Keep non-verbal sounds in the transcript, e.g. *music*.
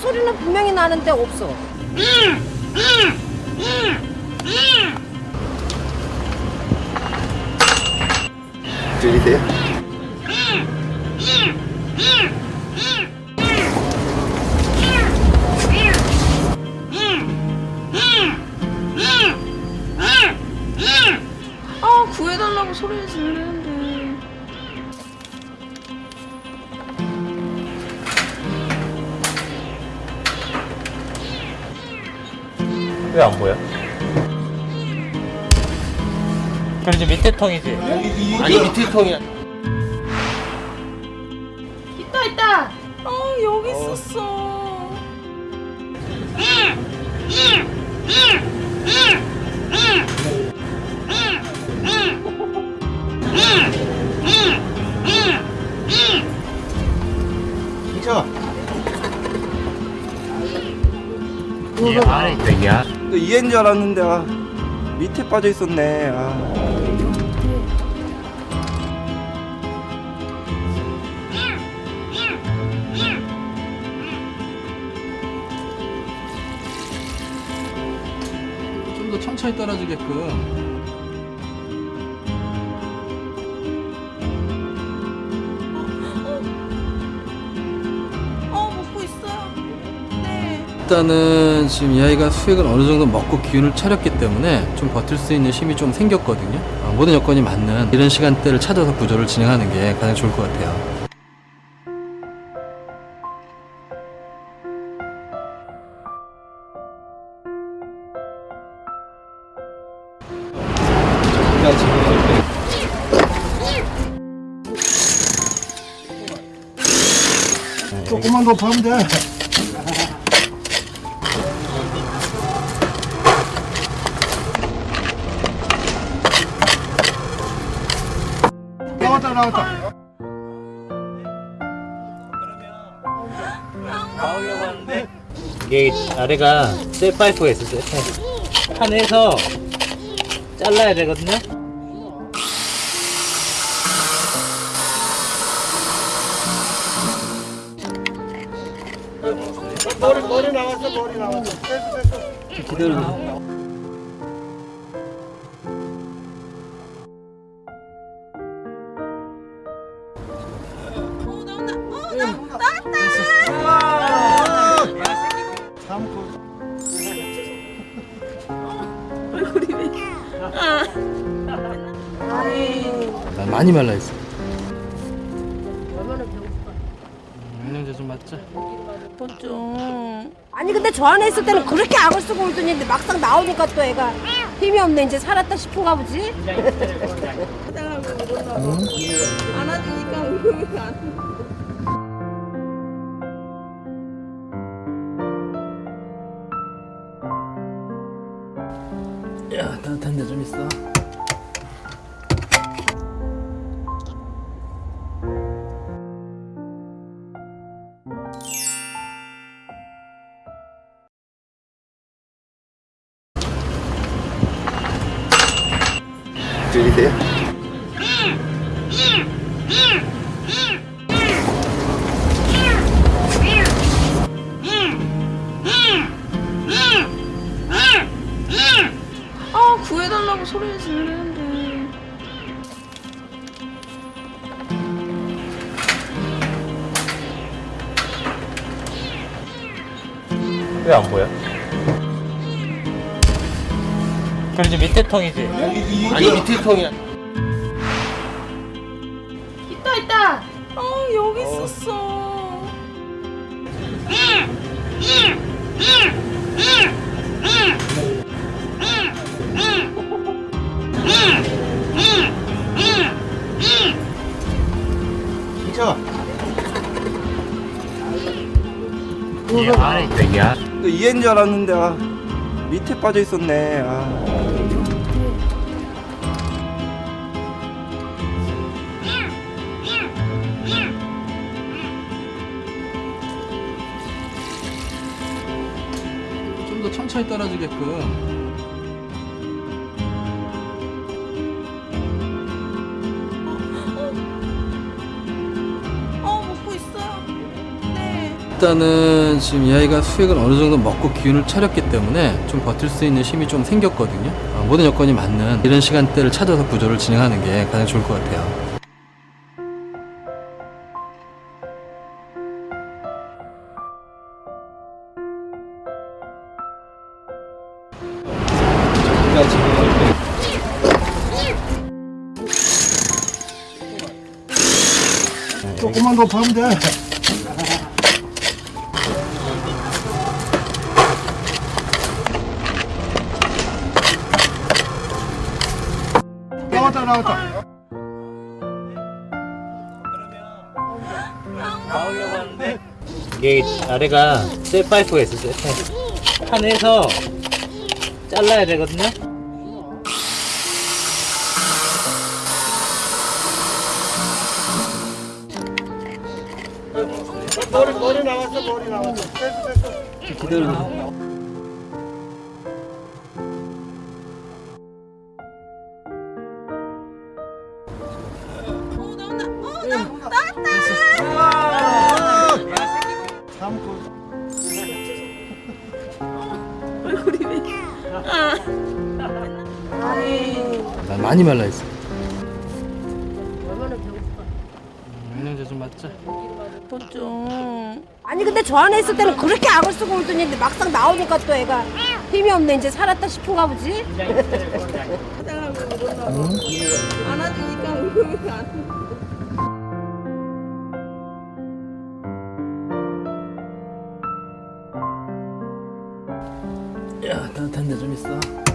소리는 분명히 나는데 없어. 들리세요? 아 구해달라고 소리 지르는데 왜 안 보여? 그럼 이제 밑에 통이지? 아니 밑에 통이야 있다 있다 아 여기 있었어 진짜 이 안에 있다 이 안. 너 이해인 줄 알았는데 아, 밑에 빠져 있었네 아. 좀 더 천천히 떨어지게끔 일단은 지금 이 아이가 수액을 어느 정도 먹고 기운을 차렸기 때문에 좀 버틸 수 있는 힘이 좀 생겼거든요. 어, 모든 여건이 맞는 이런 시간대를 찾아서 구조를 진행하는 게 가장 좋을 것 같아요. 조금만 더 파면 돼 나왔다 나왔다. 나오려고 하는데 이게 아래가 쇠파이프가 있어 쇠파이프. 판에서 잘라야 되거든요? 머리 머리 나왔어 머리 나왔어. 됐어 됐어. 기다려 얼굴이 왜난 많이 말라 있어. 영양제 좀 맞자. 좀 아니 근데 저 안에 있을 때는 그렇게 악을 쓰고 울더니 막상 나오니까 또 애가 힘이 없네. 이제 살았다 싶은가 보지? 봐 *laughs* 안아주니까 울음이 안 따뜻한 데 좀 있어 들리세요? 왜 안 보여? 그럼 이제 밑에 통이지? 아니 밑에 통이야. 있다 있다. 아 여기 있었어 이해인 줄 알았는데 아, 밑에 빠져 있었네 아. 좀 더 천천히 떨어지게끔 일단은 지금 이 아이가 수액을 어느 정도 먹고 기운을 차렸기 때문에 좀 버틸 수 있는 힘이 좀 생겼거든요. 어, 모든 여건이 맞는 이런 시간대를 찾아서 구조를 진행하는 게 가장 좋을 것 같아요. 조금만 더 파면 돼. 나왔다 하는데 이게 아래가 쇠 파이프가 있어 쇠 파이프 판에서 잘라야 되거든요 머리 머리 나왔어 머리 나왔어. 기다려. 얼굴이 왜? 아. 난 많이 말라 있어. 얼마나 배고파. 영양제 좀 맞자. 좀. 아니 근데 저 안에 있을 때는 그렇게 악을 쓰고 울더니 막상 나오니까 또 애가 힘이 없네 이제 살았다 싶은가 보지? *laughs* 안아주니까 안. *laughs* 야 따뜻한 데 좀 있어.